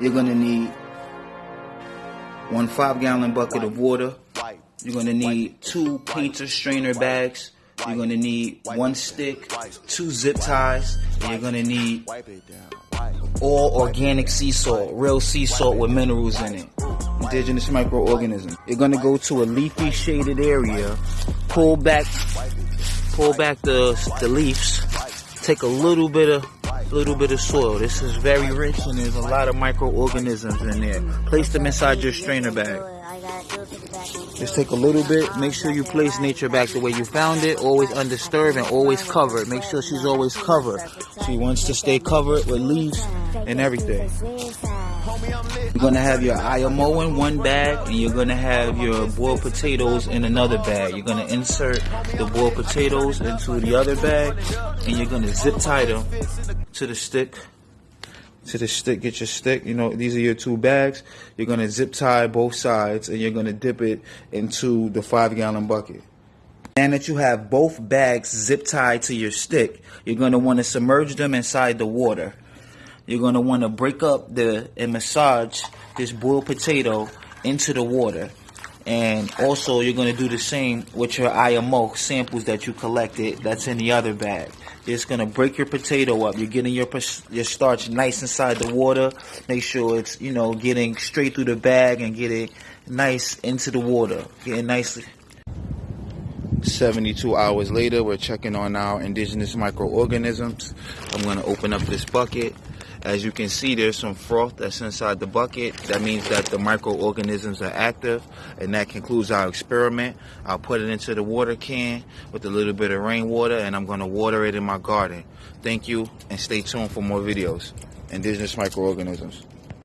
You're gonna need one five gallon bucket of water. You're gonna need two painter strainer bags. You're gonna need one stick, two zip ties, and you're gonna need all organic sea salt, real sea salt with minerals in it. Indigenous microorganisms. You're gonna go to a leafy shaded area, pull back, pull back the, the leaves, take a little bit of little bit of soil. This is very rich and there's a lot of microorganisms in there. Place them inside your strainer bag. Just take a little bit. Make sure you place nature back the way you found it. Always undisturbed and always covered. Make sure she's always covered. She wants to stay covered with leaves and everything. You're gonna have your IMO in one bag and you're gonna have your boiled potatoes in another bag. You're gonna insert the boiled potatoes into the other bag and you're gonna zip tie them to the stick. To the stick, get your stick. You know, these are your two bags. You're gonna zip tie both sides and you're gonna dip it into the five gallon bucket. And that you have both bags zip tied to your stick, you're gonna wanna submerge them inside the water. You're gonna wanna break up the and massage this boiled potato into the water. And also you're gonna do the same with your IMO samples that you collected that's in the other bag. You're gonna break your potato up. You're getting your your starch nice inside the water. Make sure it's you know getting straight through the bag and get it nice into the water. Getting nicely. 72 hours later, we're checking on our indigenous microorganisms. I'm gonna open up this bucket. As you can see, there's some froth that's inside the bucket. That means that the microorganisms are active, and that concludes our experiment. I'll put it into the water can with a little bit of rainwater, and I'm going to water it in my garden. Thank you, and stay tuned for more videos. Indigenous microorganisms.